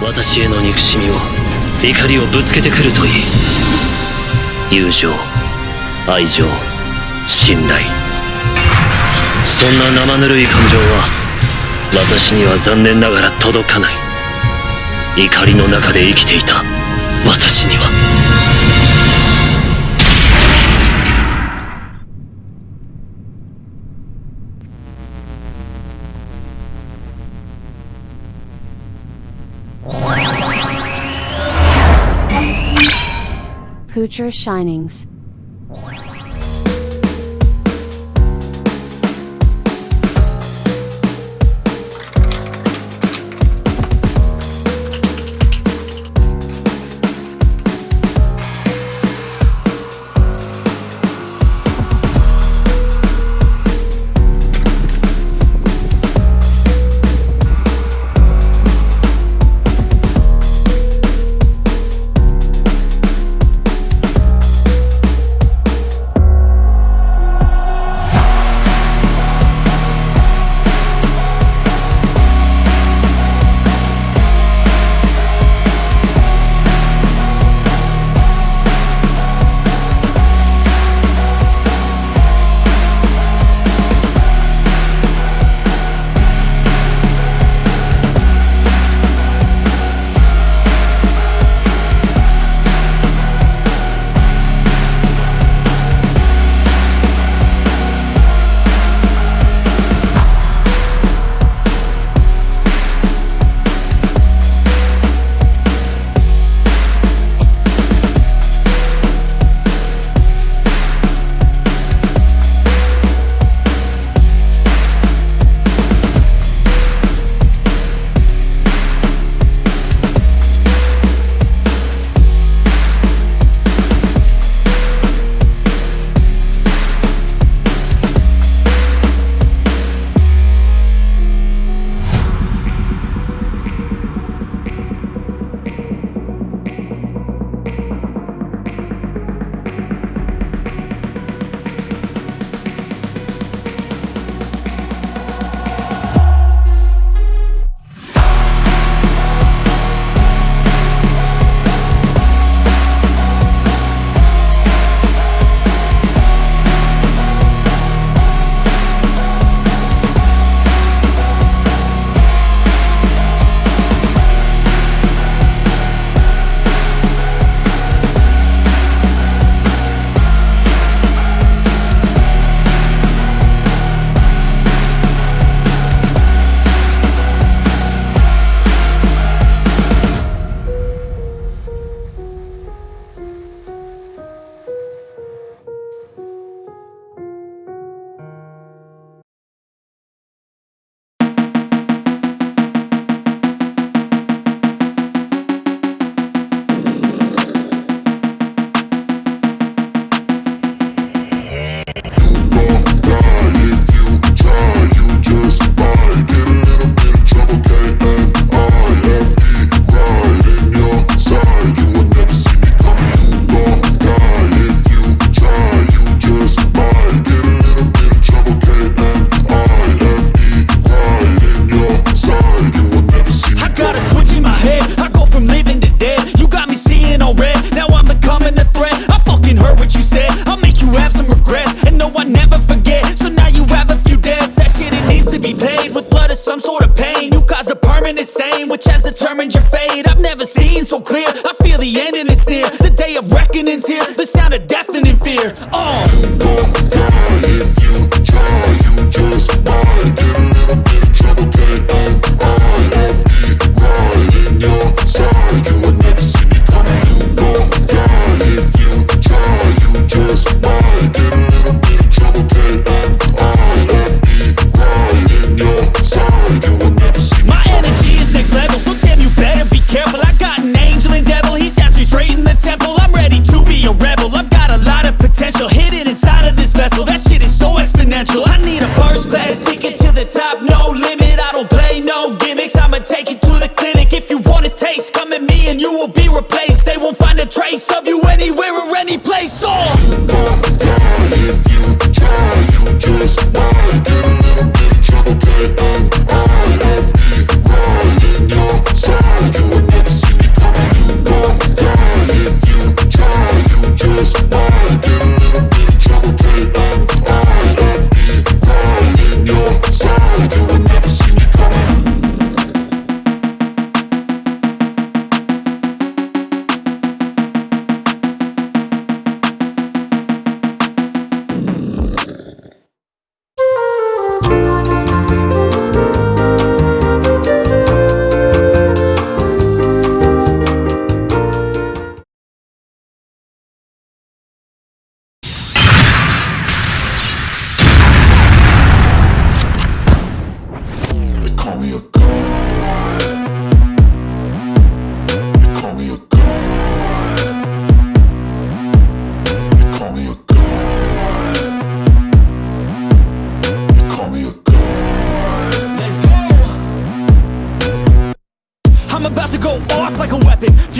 私への憎しみを怒りをぶつけてくるといい。友情愛情信頼。そんな生ぬるい感情は私には残念ながら届かない。怒りの中で生きていた。私には。Future Shinings.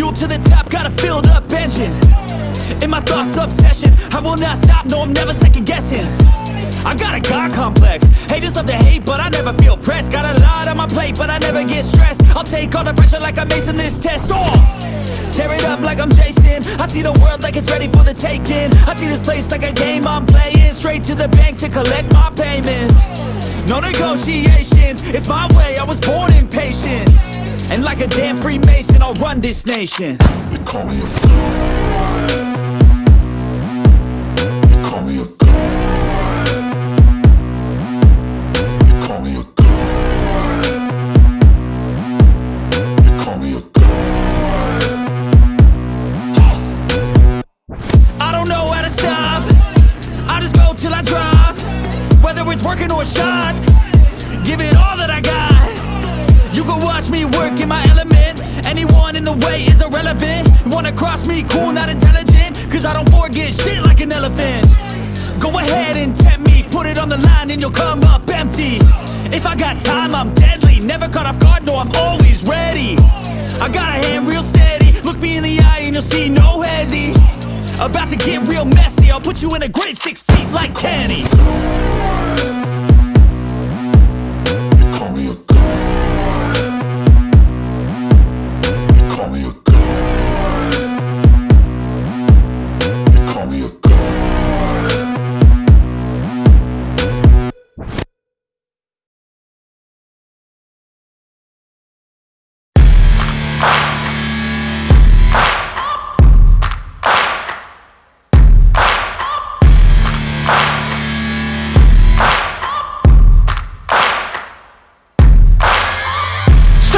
Fuel to the top, got a filled up engine. In my thoughts, obsession I will not stop, no, I'm never second guessing. I got a God complex Haters love to hate, but I never feel pressed. Got a lot on my plate, but I never get stressed. I'll take all the pressure like I'm acing this test. Oh, tear it up like I'm Jason. I see the world like it's ready for the taking. I see this place like a game I'm playing. Straight to the bank to collect my payments. No negotiations, it's my way, I was born impatient And like a damn Freemason, I'll run this nation. They call me a You can watch me work in my element. Anyone in the way is irrelevant. Wanna cross me, cool, not intelligent. Cause I don't forget shit like an elephant. Go ahead and tempt me. Put it on the line and you'll come up empty. If I got time, I'm deadly. Never caught off guard, no, I'm always ready. I got a hand real steady. Look me in the eye and you'll see no hezzy About to get real messy. I'll put you in a grave six feet like Kenny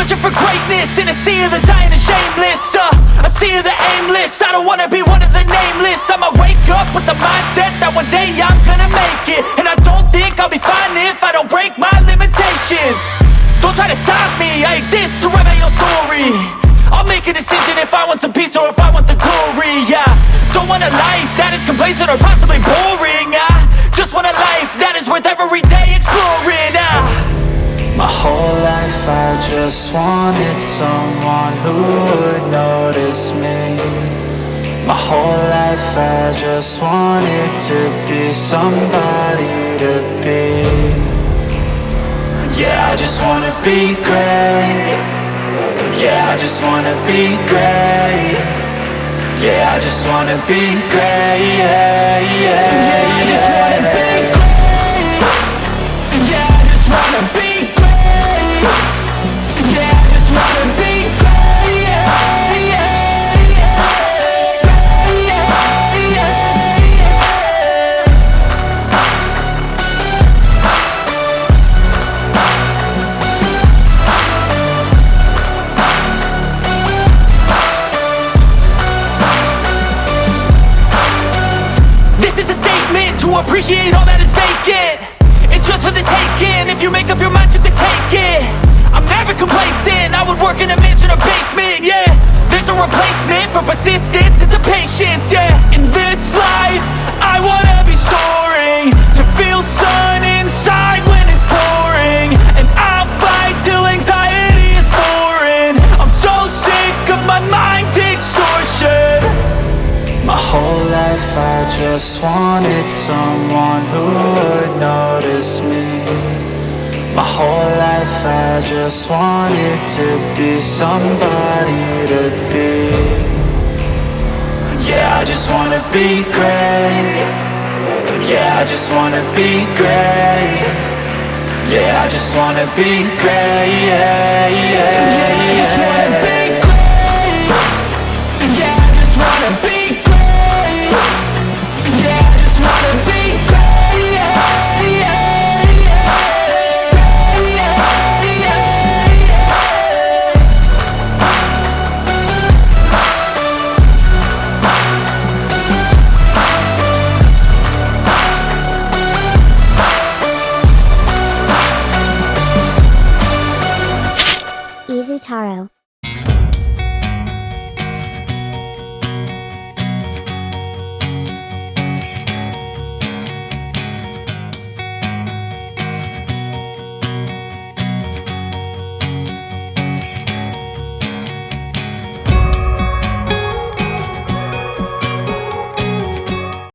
Searching for greatness in a sea of the dying and shameless uh, A sea of the aimless. I don't wanna be one of the nameless. I'ma wake up with the mindset that one day I'm gonna make it. And I don't think I'll be fine if I don't break my limitations. Don't try to stop me, I exist to write my own story. I'll make a decision if I want some peace or if I want the glory Yeah, don't want a life that is complacent or possibly boring I just want a life that is worth every day. My whole life I just wanted someone who would notice me. My whole life I just wanted to be somebody to be. Yeah, I just wanna be great. Yeah, I just wanna be great. Yeah, I just wanna be great. Yeah, yeah, yeah. I just wanna be to appreciate all that is vacant. It's just for the taking, if you make up your mind you can take it. I'm never complacent, I would work in a mansion or basement, yeah. There's no replacement for persistence, it's a patience, yeah. In this life, just wanted someone who would notice me. My whole life I just wanted to be somebody to be. Yeah, I just wanna be great. Yeah, I just wanna be great. Yeah, I just wanna be great. Yeah, yeah, yeah, yeah.